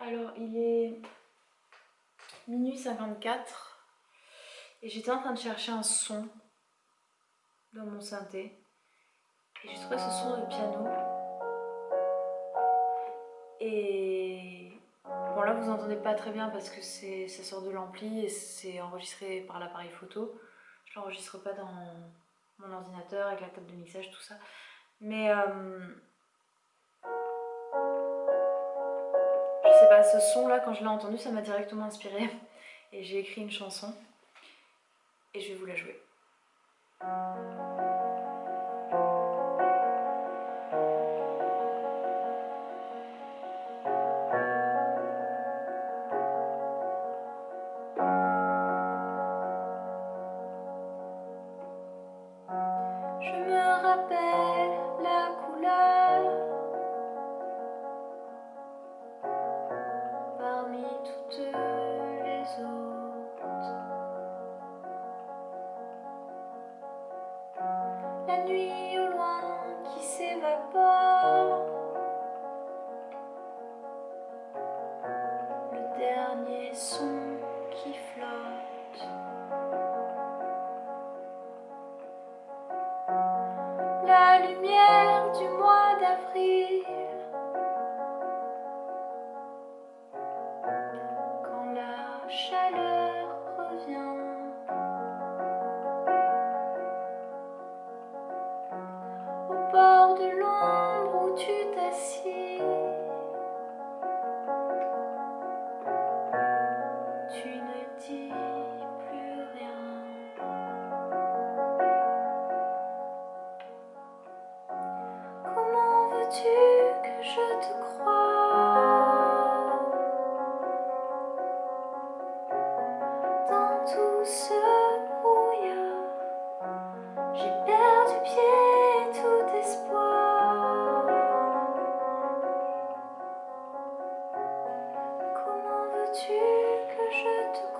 Alors il est minuit 54 et j'étais en train de chercher un son dans mon synthé. Et j'ai trouvé ce son de piano. Et bon là vous entendez pas très bien parce que ça sort de l'ampli et c'est enregistré par l'appareil photo. Je l'enregistre pas dans mon ordinateur avec la table de mixage tout ça. Mais euh, pas, ce son là quand je l'ai entendu ça m'a directement inspiré et j'ai écrit une chanson et je vais vous la jouer. la nuit au loin qui s'évapore. Le dernier son qui flotte. La lumière du mois d'avril. je te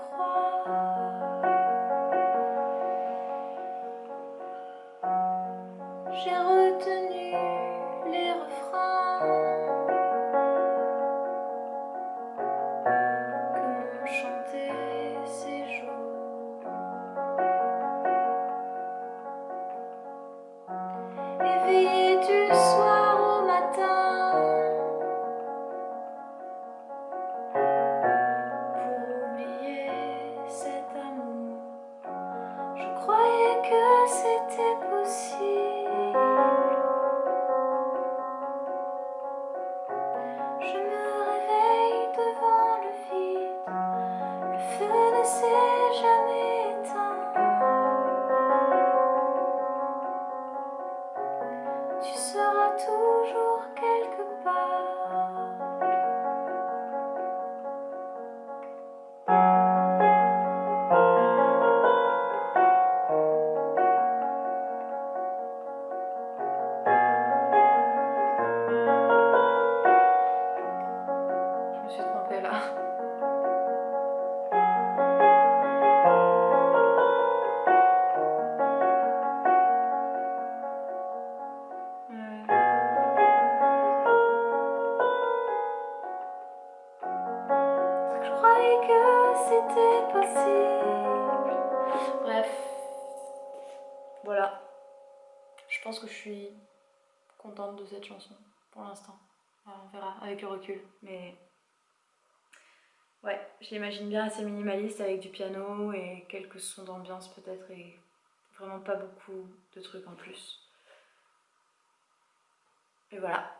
que c'était possible. Je me réveille devant le vide, le feu ne s'est jamais éteint. Tu sors pense que je suis contente de cette chanson pour l'instant. On verra avec le recul, mais ouais, je l'imagine bien assez minimaliste avec du piano et quelques sons d'ambiance peut-être et vraiment pas beaucoup de trucs en plus. Et voilà.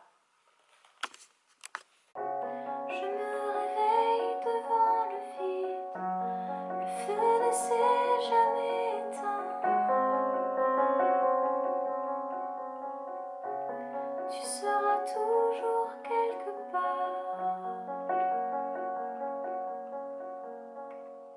Tu